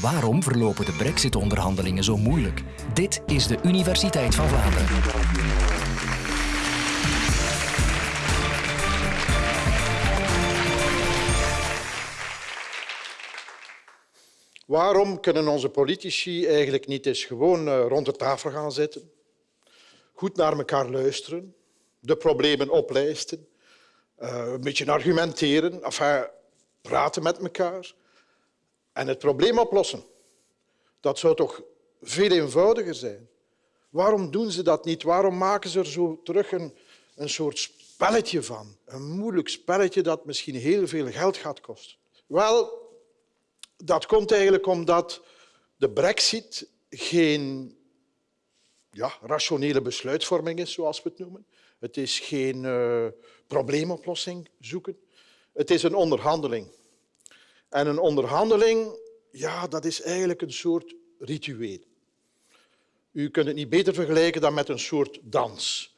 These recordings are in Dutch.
Waarom verlopen de brexit-onderhandelingen zo moeilijk? Dit is de Universiteit van Vlaanderen. Waarom kunnen onze politici eigenlijk niet eens gewoon eh, rond de tafel gaan zitten, goed naar elkaar luisteren, de problemen oplijsten, eh, een beetje argumenteren, enfin, praten met elkaar en het probleem oplossen? Dat zou toch veel eenvoudiger zijn. Waarom doen ze dat niet? Waarom maken ze er zo terug een, een soort spelletje van? Een moeilijk spelletje dat misschien heel veel geld gaat kosten. Wel, dat komt eigenlijk omdat de brexit geen ja, rationele besluitvorming is, zoals we het noemen. Het is geen uh, probleemoplossing zoeken. Het is een onderhandeling. En een onderhandeling, ja, dat is eigenlijk een soort ritueel. U kunt het niet beter vergelijken dan met een soort dans.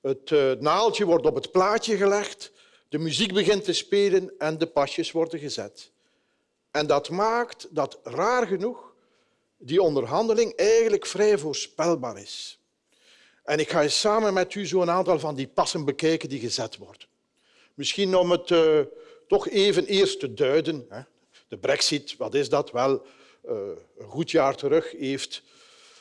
Het uh, naaldje wordt op het plaatje gelegd, de muziek begint te spelen en de pasjes worden gezet. En dat maakt dat raar genoeg die onderhandeling eigenlijk vrij voorspelbaar is. En ik ga samen met u zo een aantal van die passen bekijken die gezet worden. Misschien om het uh, toch even eerst te duiden. Hè. De brexit, wat is dat? Wel, uh, een goed jaar terug heeft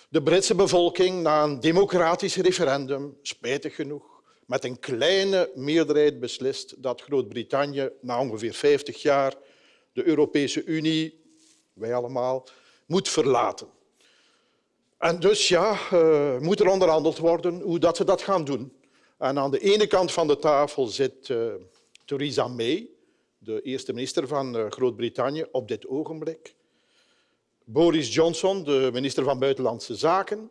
de Britse bevolking na een democratisch referendum, spijtig genoeg, met een kleine meerderheid beslist dat Groot-Brittannië na ongeveer 50 jaar de Europese Unie, wij allemaal, moet verlaten. En dus ja, uh, moet er onderhandeld worden hoe dat ze dat gaan doen. En aan de ene kant van de tafel zit uh, Theresa May, de eerste minister van uh, Groot-Brittannië op dit ogenblik. Boris Johnson, de minister van Buitenlandse Zaken.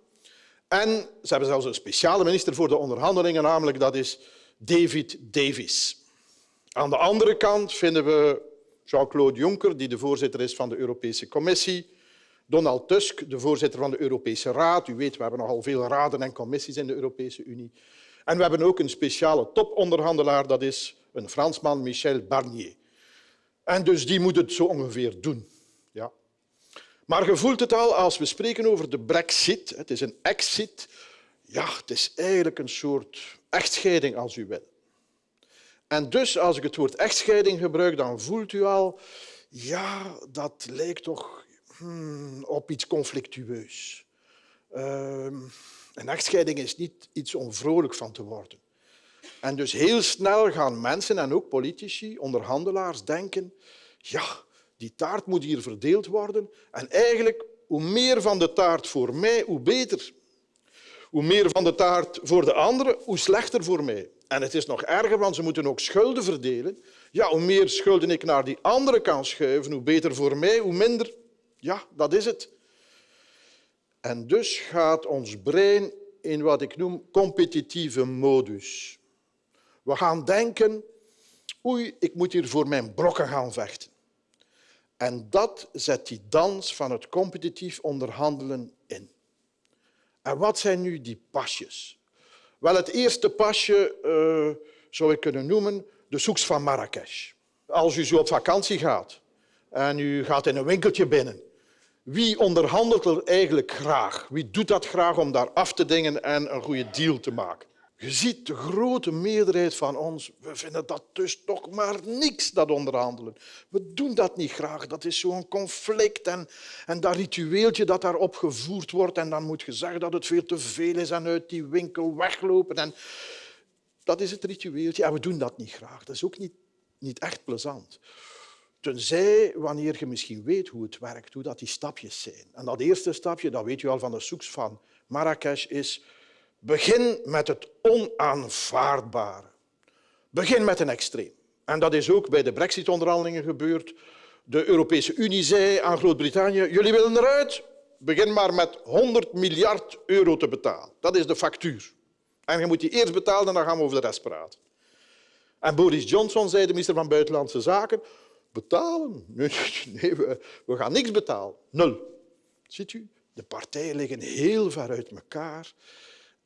En ze hebben zelfs een speciale minister voor de onderhandelingen, namelijk dat is David Davis. Aan de andere kant vinden we Jean-Claude Juncker, die de voorzitter is van de Europese Commissie, Donald Tusk, de voorzitter van de Europese Raad. U weet, we hebben nogal veel raden en commissies in de Europese Unie. En we hebben ook een speciale toponderhandelaar, dat is een Fransman, Michel Barnier. En dus die moet het zo ongeveer doen. Ja. Maar je voelt het al als we spreken over de brexit. Het is een exit. Ja, het is eigenlijk een soort echtscheiding, als u wil. En dus, als ik het woord echtscheiding gebruik, dan voelt u al, ja, dat lijkt toch hmm, op iets conflictueus. Uh, een echtscheiding is niet iets om vrolijk van te worden. En dus heel snel gaan mensen en ook politici, onderhandelaars, denken, ja, die taart moet hier verdeeld worden. En eigenlijk, hoe meer van de taart voor mij, hoe beter. Hoe meer van de taart voor de anderen, hoe slechter voor mij. En het is nog erger, want ze moeten ook schulden verdelen. Ja, hoe meer schulden ik naar die andere kan schuiven, hoe beter voor mij, hoe minder. Ja, dat is het. En dus gaat ons brein in wat ik noem competitieve modus. We gaan denken, oei, ik moet hier voor mijn brokken gaan vechten. En dat zet die dans van het competitief onderhandelen in. En wat zijn nu die pasjes? Wel, het eerste pasje uh, zou ik kunnen noemen de soeks van Marrakesh. Als u zo op vakantie gaat en u gaat in een winkeltje binnen, wie onderhandelt er eigenlijk graag? Wie doet dat graag om daar af te dingen en een goede deal te maken? Je ziet de grote meerderheid van ons, we vinden dat dus toch maar niks, dat onderhandelen. We doen dat niet graag. Dat is zo'n conflict en, en dat ritueeltje dat daarop gevoerd wordt. En dan moet je zeggen dat het veel te veel is en uit die winkel weglopen. En dat is het ritueeltje en we doen dat niet graag. Dat is ook niet, niet echt plezant. Tenzij wanneer je misschien weet hoe het werkt, hoe dat die stapjes zijn. En dat eerste stapje, dat weet je al van de soeks van Marrakesh, is Begin met het onaanvaardbare. Begin met een extreem. En dat is ook bij de brexit-onderhandelingen gebeurd. De Europese Unie zei aan Groot-Brittannië, jullie willen eruit, begin maar met 100 miljard euro te betalen. Dat is de factuur. En je moet die eerst betalen en dan gaan we over de rest praten. En Boris Johnson zei, de minister van Buitenlandse Zaken, betalen? Nee, we, we gaan niks betalen. Nul. Ziet u, de partijen liggen heel ver uit elkaar.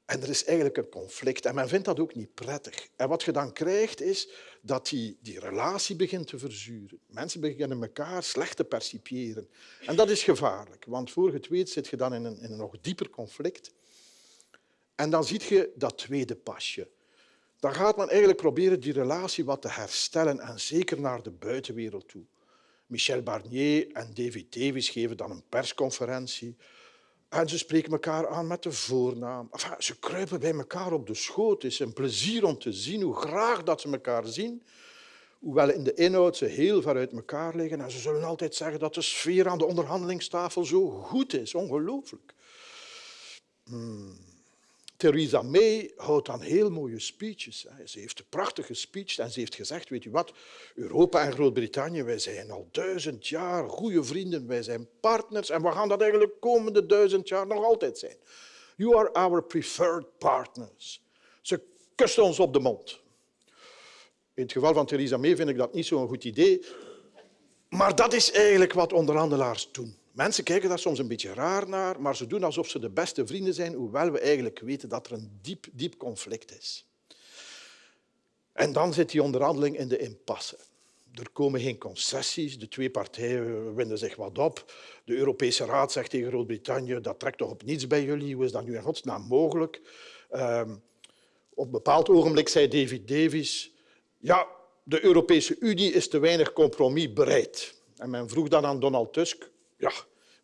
En er is eigenlijk een conflict en men vindt dat ook niet prettig. En wat je dan krijgt is dat die, die relatie begint te verzuren. Mensen beginnen elkaar slecht te percipiëren. En dat is gevaarlijk, want voor je het zit je dan in een, in een nog dieper conflict. En dan zie je dat tweede pasje. Dan gaat men eigenlijk proberen die relatie wat te herstellen en zeker naar de buitenwereld toe. Michel Barnier en David Davis geven dan een persconferentie en ze spreken elkaar aan met de voornaam. Ze kruipen bij elkaar op de schoot. Het is een plezier om te zien hoe graag dat ze elkaar zien. Hoewel in de inhoud ze heel ver uit elkaar liggen. En ze zullen altijd zeggen dat de sfeer aan de onderhandelingstafel zo goed is. Ongelooflijk. Hmm. Theresa May houdt dan heel mooie speeches. Ze heeft een prachtige speech en ze heeft gezegd, weet u wat, Europa en Groot-Brittannië, wij zijn al duizend jaar goede vrienden, wij zijn partners en we gaan dat eigenlijk de komende duizend jaar nog altijd zijn. You are our preferred partners. Ze kust ons op de mond. In het geval van Theresa May vind ik dat niet zo'n goed idee, maar dat is eigenlijk wat onderhandelaars doen. Mensen kijken daar soms een beetje raar naar, maar ze doen alsof ze de beste vrienden zijn, hoewel we eigenlijk weten dat er een diep, diep conflict is. En dan zit die onderhandeling in de impasse. Er komen geen concessies, de twee partijen winden zich wat op. De Europese Raad zegt tegen Groot-Brittannië, dat trekt toch op niets bij jullie, hoe is dat nu in godsnaam mogelijk? Um, op een bepaald ogenblik zei David Davis, ja, de Europese Unie is te weinig compromis bereid. En men vroeg dan aan Donald Tusk, ja,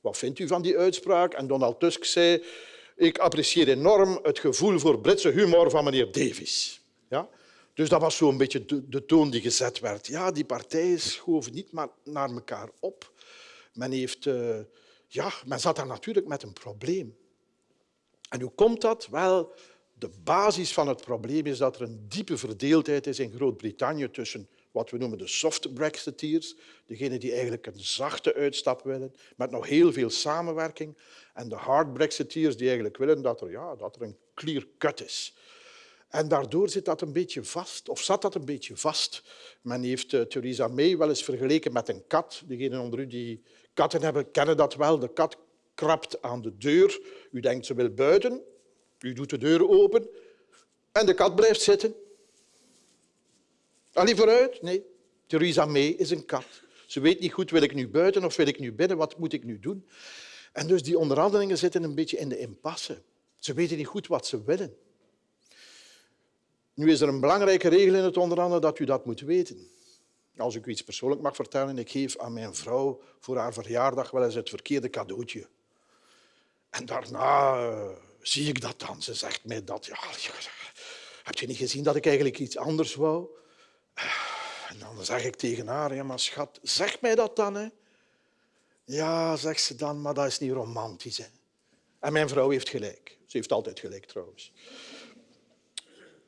wat vindt u van die uitspraak? En Donald Tusk zei, ik apprecieer enorm het gevoel voor Britse humor van meneer Davis. Ja? Dus dat was zo'n beetje de, toon die gezet werd. Ja, die partijen schoven niet maar naar elkaar op. Men, heeft, uh, ja, men zat daar natuurlijk met een probleem. En hoe komt dat? Wel, de basis van het probleem is dat er een diepe verdeeldheid is in Groot-Brittannië tussen wat we noemen de soft Brexiteers, degenen die eigenlijk een zachte uitstap willen, met nog heel veel samenwerking, en de hard Brexiteers die eigenlijk willen dat er, ja, dat er een clear cut is. En daardoor zit dat een beetje vast, of zat dat een beetje vast. Men heeft uh, Theresa May wel eens vergeleken met een kat. Degenen onder u die katten hebben, kennen dat wel. De kat krabt aan de deur. U denkt ze wil buiten. U doet de deur open en de kat blijft zitten. Allee, vooruit? Nee. Theresa May is een kat. Ze weet niet goed, wil ik nu buiten of wil ik nu binnen? Wat moet ik nu doen? En dus die onderhandelingen zitten een beetje in de impasse. Ze weten niet goed wat ze willen. Nu is er een belangrijke regel in het onderhandelen dat u dat moet weten. Als ik u iets persoonlijk mag vertellen, ik geef aan mijn vrouw voor haar verjaardag wel eens het verkeerde cadeautje. En daarna uh, zie ik dat dan. Ze zegt mij dat. Ja, heb je niet gezien dat ik eigenlijk iets anders wou? En dan zeg ik tegen haar, ja, maar schat, zeg mij dat dan. Hè? Ja, zegt ze dan, maar dat is niet romantisch. En mijn vrouw heeft gelijk. Ze heeft altijd gelijk, trouwens.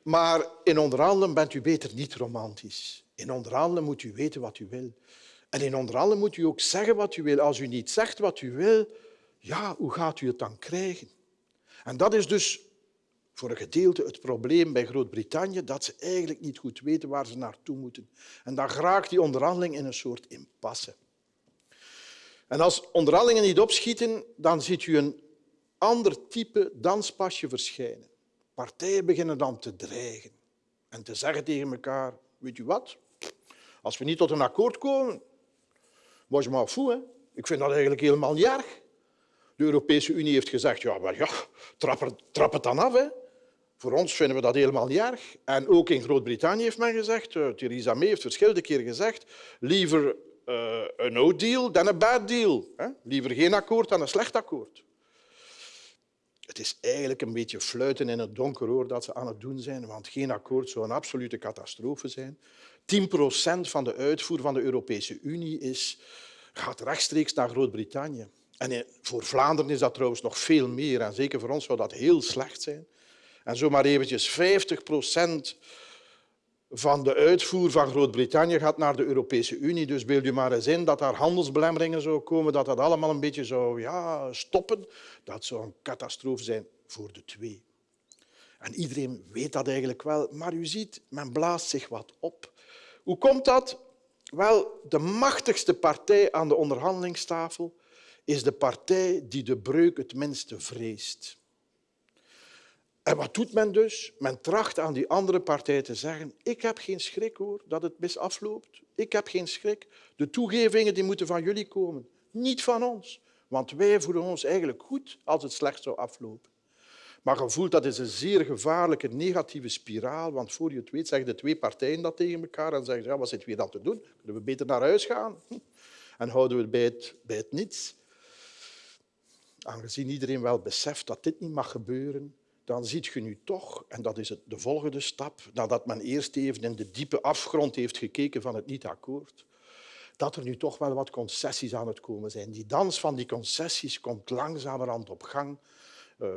Maar in onderhandelen bent u beter niet romantisch. In onderhandelen moet u weten wat u wil. En in onderhandelen moet u ook zeggen wat u wil. Als u niet zegt wat u wil, ja, hoe gaat u het dan krijgen? En dat is dus voor een gedeelte het probleem bij Groot-Brittannië dat ze eigenlijk niet goed weten waar ze naartoe moeten. En dan raakt die onderhandeling in een soort impasse. En als onderhandelingen niet opschieten, dan ziet u een ander type danspasje verschijnen. Partijen beginnen dan te dreigen en te zeggen tegen elkaar, weet u wat, als we niet tot een akkoord komen, was je maar hè? Ik vind dat eigenlijk helemaal niet erg. De Europese Unie heeft gezegd, ja, maar ja, trap, trap het dan af. Hè. Voor ons vinden we dat helemaal niet erg. En ook in Groot-Brittannië heeft men gezegd, uh, Theresa May heeft verschillende keren gezegd, liever uh, een no-deal dan een bad deal. Hè? Liever geen akkoord dan een slecht akkoord. Het is eigenlijk een beetje fluiten in het donker hoor, dat ze aan het doen zijn, want geen akkoord zou een absolute catastrofe zijn. 10 procent van de uitvoer van de Europese Unie is, gaat rechtstreeks naar Groot-Brittannië. En voor Vlaanderen is dat trouwens nog veel meer. En zeker voor ons zou dat heel slecht zijn. En zomaar eventjes 50 procent van de uitvoer van Groot-Brittannië gaat naar de Europese Unie. Dus beeld je maar eens in dat daar handelsbelemmeringen zouden komen, dat dat allemaal een beetje zou ja, stoppen. Dat zou een catastrofe zijn voor de twee. En iedereen weet dat eigenlijk wel, maar u ziet, men blaast zich wat op. Hoe komt dat? Wel, de machtigste partij aan de onderhandelingstafel is de partij die de breuk het minste vreest. En wat doet men dus? Men tracht aan die andere partij te zeggen ik heb geen schrik hoor dat het mis afloopt. Ik heb geen schrik. De toegevingen die moeten van jullie komen, niet van ons. Want wij voelen ons eigenlijk goed als het slecht zou aflopen. Maar je voelt dat is een zeer gevaarlijke negatieve spiraal, want voor je het weet zeggen de twee partijen dat tegen elkaar en zeggen ja, wat zitten we hier dan te doen? Kunnen we beter naar huis gaan? En houden we het bij het, bij het niets? Aangezien iedereen wel beseft dat dit niet mag gebeuren, dan ziet je nu toch, en dat is het, de volgende stap, nadat men eerst even in de diepe afgrond heeft gekeken van het niet-akkoord, dat er nu toch wel wat concessies aan het komen zijn. Die dans van die concessies komt langzamerhand op gang. Uh,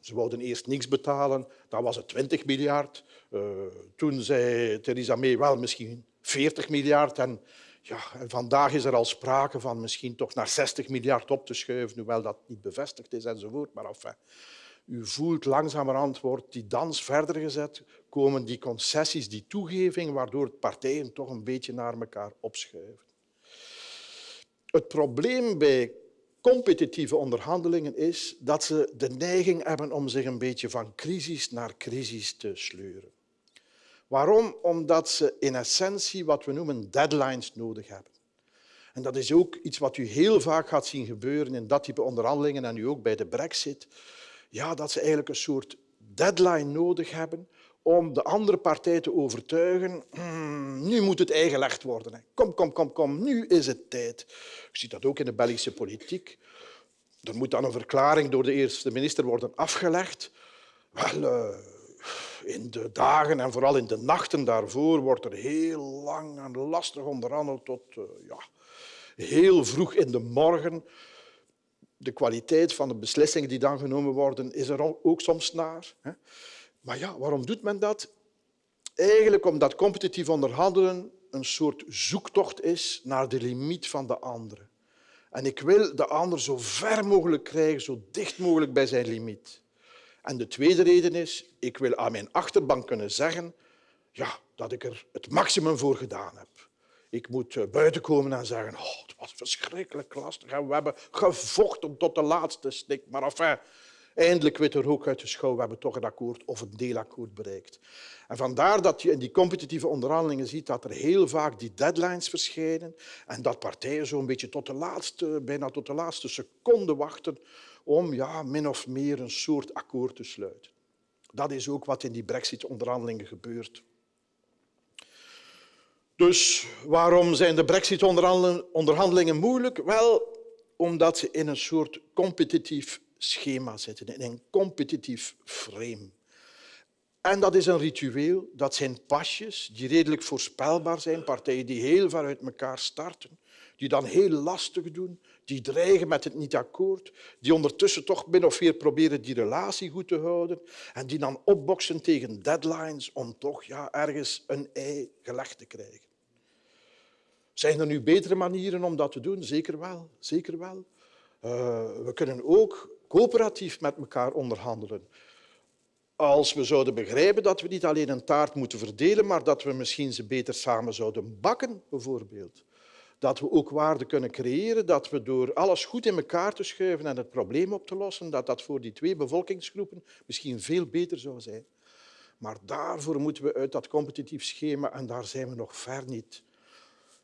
ze wilden eerst niks betalen, dan was het 20 miljard. Uh, toen zei Theresa May wel misschien 40 miljard. En, ja, en vandaag is er al sprake van misschien toch naar 60 miljard op te schuiven, hoewel dat niet bevestigd is enzovoort. Maar enfin, u voelt langzamerhand wordt die dans verder gezet, komen die concessies, die toegeving, waardoor partijen toch een beetje naar elkaar opschuiven. Het probleem bij competitieve onderhandelingen is dat ze de neiging hebben om zich een beetje van crisis naar crisis te sleuren. Waarom? Omdat ze in essentie wat we noemen deadlines nodig hebben. En dat is ook iets wat u heel vaak gaat zien gebeuren in dat type onderhandelingen en nu ook bij de brexit. Ja, dat ze eigenlijk een soort deadline nodig hebben om de andere partij te overtuigen. Hmm, nu moet het eigenlegd worden. Kom, kom, kom, kom, nu is het tijd. Je ziet dat ook in de Belgische politiek. Er moet dan een verklaring door de eerste minister worden afgelegd. Wel, uh, in de dagen en vooral in de nachten daarvoor wordt er heel lang en lastig onderhandeld tot uh, ja, heel vroeg in de morgen. De kwaliteit van de beslissingen die dan genomen worden is er ook soms naar. Maar ja, waarom doet men dat? Eigenlijk omdat competitief onderhandelen een soort zoektocht is naar de limiet van de andere. En ik wil de ander zo ver mogelijk krijgen, zo dicht mogelijk bij zijn limiet. En de tweede reden is, ik wil aan mijn achterbank kunnen zeggen ja, dat ik er het maximum voor gedaan heb. Ik moet eh, buiten komen en zeggen, oh, het was verschrikkelijk lastig en we hebben gevochten tot de laatste snik. Maar enfin, Eindelijk weet er ook uit de schouw, we hebben toch een akkoord of een deelakkoord bereikt. En vandaar dat je in die competitieve onderhandelingen ziet dat er heel vaak die deadlines verschijnen en dat partijen zo'n beetje tot de laatste, bijna tot de laatste seconde wachten om ja, min of meer een soort akkoord te sluiten. Dat is ook wat in die brexit-onderhandelingen gebeurt. Dus waarom zijn de brexit-onderhandelingen moeilijk? Wel, omdat ze in een soort competitief schema zitten, in een competitief frame. En dat is een ritueel, dat zijn pasjes die redelijk voorspelbaar zijn, partijen die heel ver uit elkaar starten, die dan heel lastig doen, die dreigen met het niet-akkoord, die ondertussen toch min of meer proberen die relatie goed te houden en die dan opboksen tegen deadlines om toch ja, ergens een ei gelegd te krijgen. Zijn er nu betere manieren om dat te doen? Zeker wel. Zeker wel. Uh, we kunnen ook coöperatief met elkaar onderhandelen. Als we zouden begrijpen dat we niet alleen een taart moeten verdelen, maar dat we misschien ze beter samen zouden bakken, bijvoorbeeld. Dat we ook waarde kunnen creëren, dat we door alles goed in elkaar te schuiven en het probleem op te lossen, dat dat voor die twee bevolkingsgroepen misschien veel beter zou zijn. Maar daarvoor moeten we uit dat competitief schema en daar zijn we nog ver niet.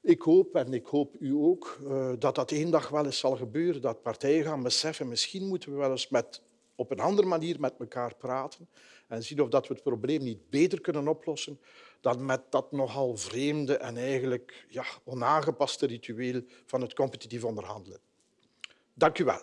Ik hoop, en ik hoop u ook, eh, dat dat één dag wel eens zal gebeuren, dat partijen gaan beseffen, misschien moeten we wel eens met, op een andere manier met elkaar praten en zien of dat we het probleem niet beter kunnen oplossen dan met dat nogal vreemde en eigenlijk ja, onaangepaste ritueel van het competitief onderhandelen. Dank u wel.